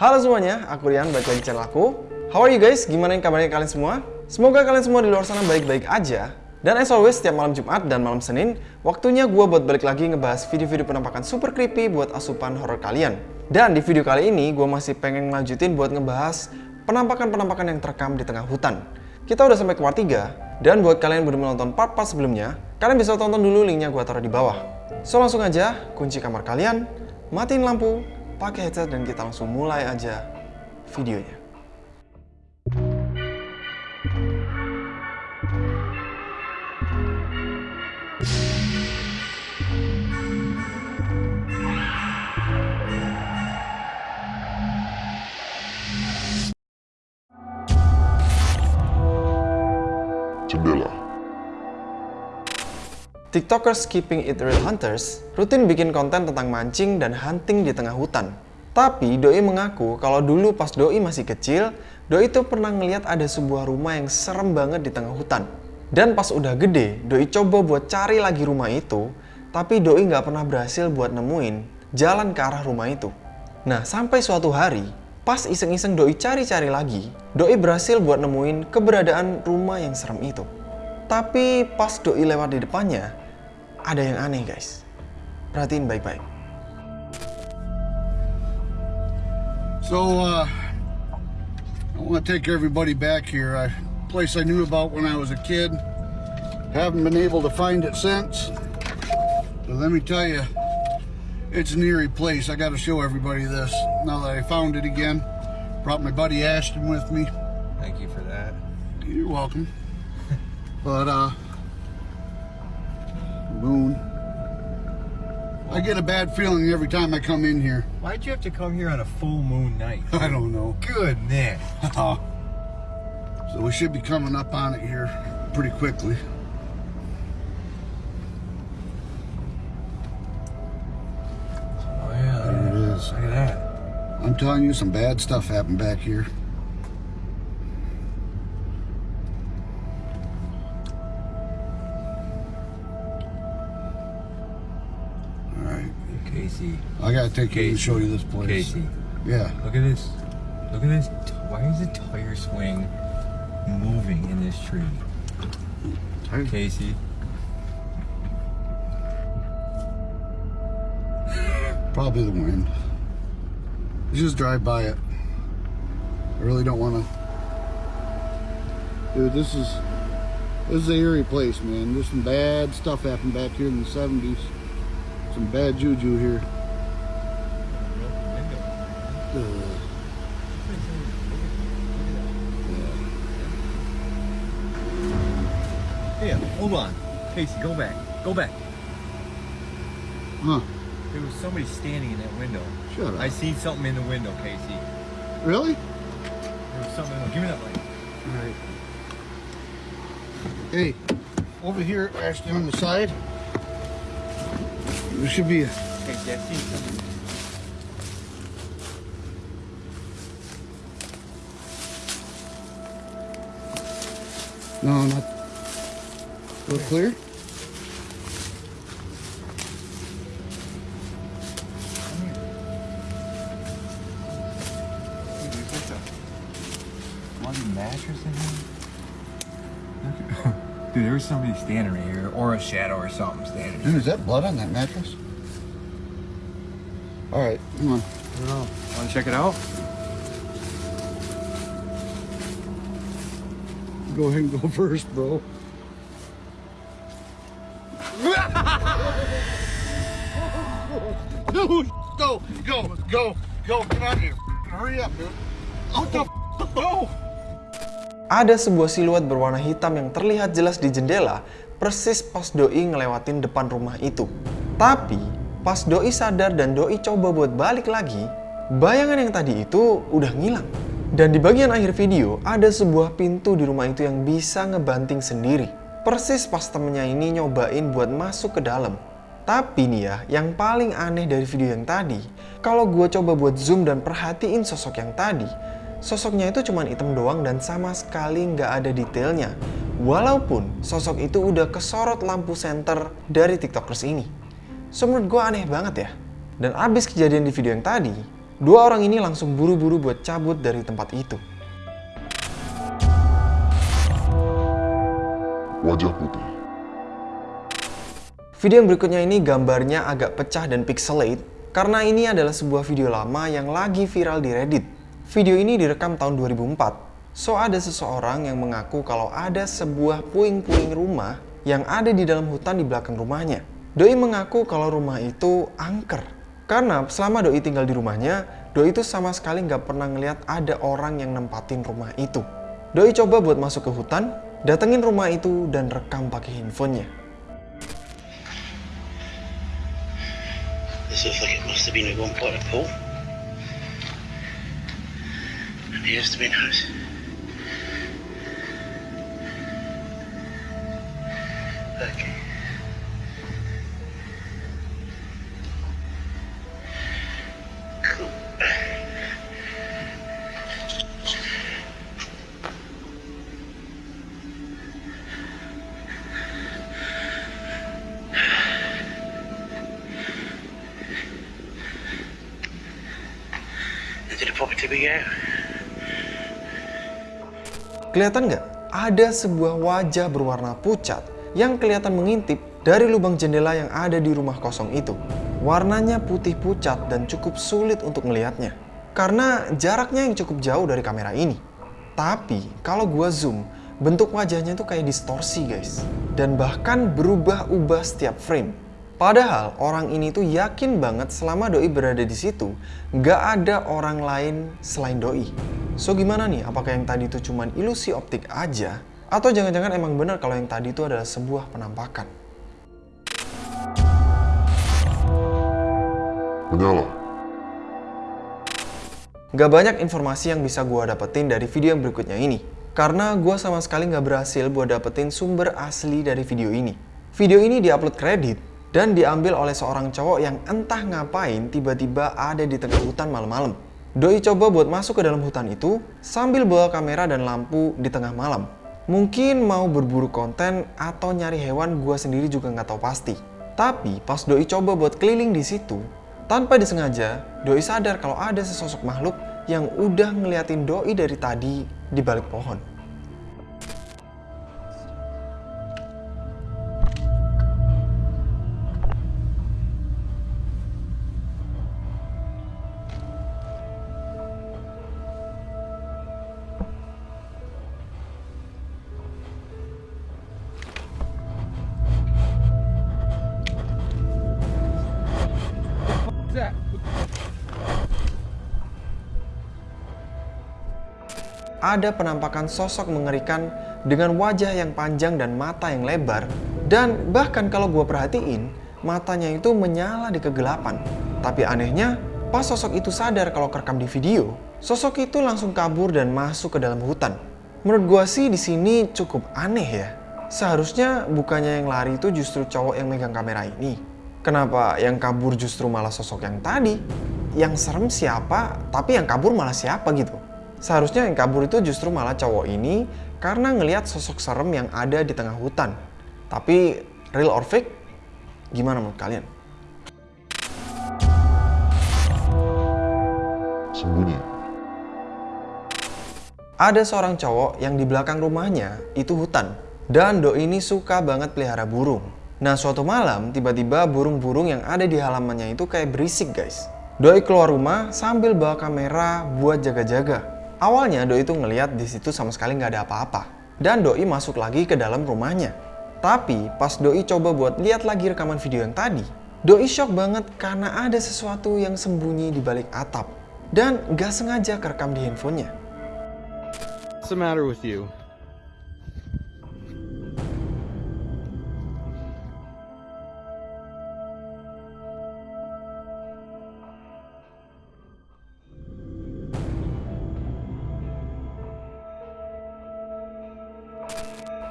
Halo semuanya, aku Rian, balik lagi channel aku. How are you guys? Gimana kabarnya kalian semua? Semoga kalian semua di luar sana baik-baik aja. Dan as always, setiap malam Jumat dan malam Senin, waktunya gue buat balik lagi ngebahas video-video penampakan super creepy buat asupan horror kalian. Dan di video kali ini, gue masih pengen ngelanjutin buat ngebahas penampakan-penampakan yang terekam di tengah hutan. Kita udah sampai ke part 3, dan buat kalian yang belum menonton part-part sebelumnya, kalian bisa tonton dulu linknya gue taruh di bawah. So langsung aja, kunci kamar kalian, matiin lampu, pakai headset dan kita langsung mulai aja videonya. TikTokers Keeping It Real Hunters rutin bikin konten tentang mancing dan hunting di tengah hutan. Tapi Doi mengaku kalau dulu pas Doi masih kecil, Doi itu pernah ngeliat ada sebuah rumah yang serem banget di tengah hutan. Dan pas udah gede, Doi coba buat cari lagi rumah itu, tapi Doi nggak pernah berhasil buat nemuin jalan ke arah rumah itu. Nah, sampai suatu hari, pas iseng-iseng Doi cari-cari lagi, Doi berhasil buat nemuin keberadaan rumah yang serem itu. Tapi pas Doi lewat di depannya, ada yang aneh guys. Perhatiin baik-baik. So, uh, I want to take everybody back here. A place I knew about when I was a kid. Haven't been able to find it since. So let me tell you, it's an eerie place. I got to show everybody this now that I found it again. Brought my buddy Ashton with me. Thank you for that. You're welcome. but, uh, moon. I get a bad feeling every time I come in here. Why'd you have to come here on a full moon night? I don't know. Goodness. so we should be coming up on it here pretty quickly. Oh yeah. There it is. Look at that. I'm telling you, some bad stuff happened back here. I gotta take you and show you this place. Casey. Yeah. Look at this. Look at this. Why is the tire swing moving in this tree? Casey. Probably the wind. You just drive by it. I really don't want to. Dude, this is this is an eerie place, man. There's some bad stuff happened back here in the '70s. Some bad juju here. Yeah, hold on. Casey, go back. Go back. Huh? There was somebody standing in that window. Shut up. I seen something in the window, Casey. Really? There was something. Give me that light. All right. Hey, over here, Ashton, on the side. There should be a. Casey, I seen something. No, not. We're clear. Dude, there's like a bloody mattress in here. Dude, there was somebody standing right here, or a shadow or something standing Dude, is that blood on that mattress? All right, come on. I don't know. Want to check it out? Go ahead and go first, bro. Dude, go, go, go, go, get out of here. Hurry up, dude. What the f- go? Ada sebuah siluet berwarna hitam yang terlihat jelas di jendela persis pas Doi ngelewatin depan rumah itu. Tapi pas Doi sadar dan Doi coba buat balik lagi, bayangan yang tadi itu udah ngilang. Dan di bagian akhir video ada sebuah pintu di rumah itu yang bisa ngebanting sendiri. Persis pas temennya ini nyobain buat masuk ke dalam. Tapi nih ya, yang paling aneh dari video yang tadi, kalau gue coba buat zoom dan perhatiin sosok yang tadi, sosoknya itu cuma hitam doang dan sama sekali nggak ada detailnya. Walaupun sosok itu udah kesorot lampu senter dari tiktokers ini. So menurut gue aneh banget ya. Dan abis kejadian di video yang tadi, dua orang ini langsung buru-buru buat cabut dari tempat itu. Wajah putih. Video yang berikutnya ini gambarnya agak pecah dan pixelate karena ini adalah sebuah video lama yang lagi viral di Reddit. Video ini direkam tahun 2004. So ada seseorang yang mengaku kalau ada sebuah puing-puing rumah yang ada di dalam hutan di belakang rumahnya. Doi mengaku kalau rumah itu angker. Karena selama Doi tinggal di rumahnya, Doi itu sama sekali nggak pernah ngeliat ada orang yang nempatin rumah itu. Doi coba buat masuk ke hutan, datengin rumah itu dan rekam pakai handphonenya. Bin We go. Kelihatan nggak? Ada sebuah wajah berwarna pucat yang kelihatan mengintip dari lubang jendela yang ada di rumah kosong itu. Warnanya putih pucat dan cukup sulit untuk melihatnya. Karena jaraknya yang cukup jauh dari kamera ini. Tapi kalau gua zoom, bentuk wajahnya tuh kayak distorsi guys. Dan bahkan berubah-ubah setiap frame. Padahal orang ini tuh yakin banget selama Doi berada di situ, nggak ada orang lain selain Doi. So gimana nih? Apakah yang tadi itu cuman ilusi optik aja? Atau jangan-jangan emang benar kalau yang tadi itu adalah sebuah penampakan? Menyala. Gak banyak informasi yang bisa gue dapetin dari video yang berikutnya ini. Karena gue sama sekali gak berhasil buat dapetin sumber asli dari video ini. Video ini diupload kredit dan diambil oleh seorang cowok yang entah ngapain tiba-tiba ada di tengah hutan malam-malam. Doi coba buat masuk ke dalam hutan itu sambil bawa kamera dan lampu di tengah malam. Mungkin mau berburu konten atau nyari hewan gue sendiri juga nggak tahu pasti. Tapi pas Doi coba buat keliling di situ, tanpa disengaja, Doi sadar kalau ada sesosok makhluk yang udah ngeliatin Doi dari tadi di balik pohon. Ada penampakan sosok mengerikan dengan wajah yang panjang dan mata yang lebar. Dan bahkan kalau gue perhatiin, matanya itu menyala di kegelapan. Tapi anehnya, pas sosok itu sadar kalau kerekam di video, sosok itu langsung kabur dan masuk ke dalam hutan. Menurut gue sih di sini cukup aneh ya. Seharusnya bukannya yang lari itu justru cowok yang megang kamera ini. Kenapa yang kabur justru malah sosok yang tadi? Yang serem siapa, tapi yang kabur malah siapa gitu? Seharusnya yang kabur itu justru malah cowok ini karena ngelihat sosok serem yang ada di tengah hutan. Tapi real or fake? Gimana menurut kalian? Sembunyi. Ada seorang cowok yang di belakang rumahnya itu hutan. Dan Doi ini suka banget pelihara burung. Nah suatu malam tiba-tiba burung-burung yang ada di halamannya itu kayak berisik guys. Doi keluar rumah sambil bawa kamera buat jaga-jaga. Awalnya Doi itu ngeliat di situ sama sekali nggak ada apa-apa. Dan Doi masuk lagi ke dalam rumahnya. Tapi pas Doi coba buat lihat lagi rekaman video yang tadi, Doi shock banget karena ada sesuatu yang sembunyi di balik atap. Dan gak sengaja kerekam di handphonenya. What's the matter with you?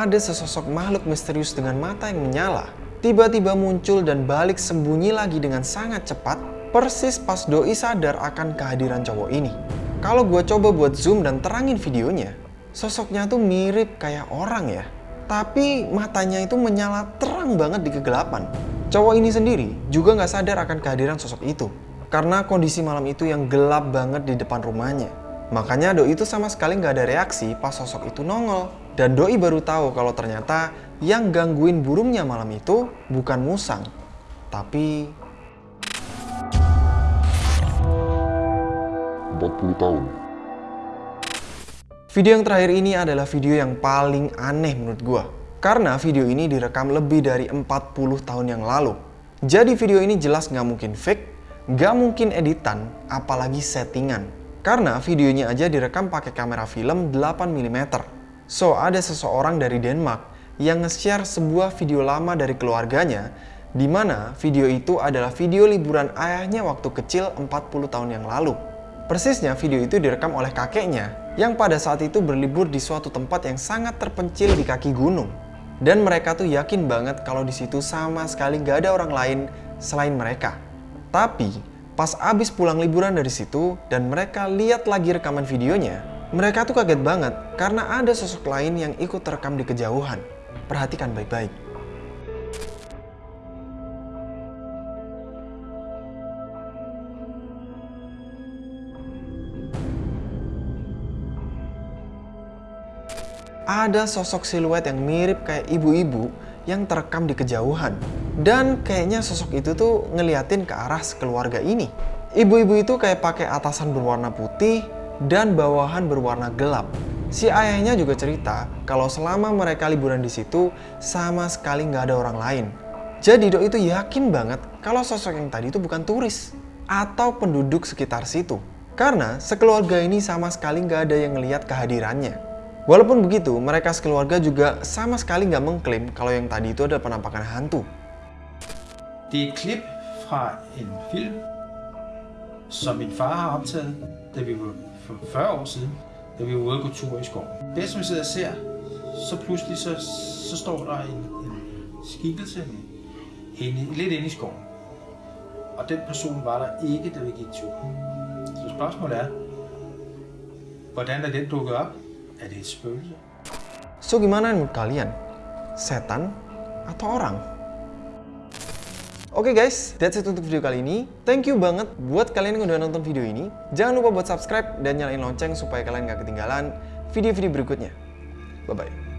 Ada sesosok makhluk misterius dengan mata yang menyala. Tiba-tiba muncul dan balik sembunyi lagi dengan sangat cepat, persis pas Doi sadar akan kehadiran cowok ini. Kalau gue coba buat zoom dan terangin videonya, sosoknya tuh mirip kayak orang ya. Tapi matanya itu menyala terang banget di kegelapan. Cowok ini sendiri juga nggak sadar akan kehadiran sosok itu. karena kondisi malam itu yang gelap banget di depan rumahnya. Makanya Doi itu sama sekali nggak ada reaksi pas sosok itu nongol. Dan Doi baru tahu kalau ternyata yang gangguin burungnya malam itu bukan musang, tapi 40 tahun. Video yang terakhir ini adalah video yang paling aneh menurut gua. Karena video ini direkam lebih dari 40 tahun yang lalu. Jadi video ini jelas nggak mungkin fake, nggak mungkin editan, apalagi settingan. Karena videonya aja direkam pakai kamera film 8mm. So, ada seseorang dari Denmark yang nge-share sebuah video lama dari keluarganya di mana video itu adalah video liburan ayahnya waktu kecil 40 tahun yang lalu. Persisnya video itu direkam oleh kakeknya yang pada saat itu berlibur di suatu tempat yang sangat terpencil di kaki gunung. Dan mereka tuh yakin banget kalau di situ sama sekali gak ada orang lain selain mereka. Tapi pas abis pulang liburan dari situ dan mereka lihat lagi rekaman videonya, mereka tuh kaget banget karena ada sosok lain yang ikut terekam di kejauhan. Perhatikan baik-baik. ada sosok siluet yang mirip kayak ibu-ibu yang terekam di kejauhan. Dan kayaknya sosok itu tuh ngeliatin ke arah sekeluarga ini. Ibu-ibu itu kayak pakai atasan berwarna putih dan bawahan berwarna gelap. Si ayahnya juga cerita kalau selama mereka liburan di situ sama sekali nggak ada orang lain. Jadi Dok itu yakin banget kalau sosok yang tadi itu bukan turis atau penduduk sekitar situ. Karena sekeluarga ini sama sekali nggak ada yang ngelihat kehadirannya. Walaupun begitu, mereka sekeluarga juga sama sekali nggak mengklaim kalau yang tadi itu adalah penampakan hantu. Det er et klip fra en film, som min far har optaget, da vi var for 40 år siden, da vi var ude at gå tur i skoven. Det som vi sidder og ser, så pludselig så, så står der en, en skikkelse inde, lidt inde i skoven. Og den person var der ikke, da vi gik tur. Så spørgsmålet er, hvordan er den dukket op? Er det et spøgelse? So gimana menurut kalian? Setan atau orang? Oke guys, that's it untuk video kali ini. Thank you banget buat kalian yang udah nonton video ini. Jangan lupa buat subscribe dan nyalain lonceng supaya kalian gak ketinggalan video-video berikutnya. Bye-bye.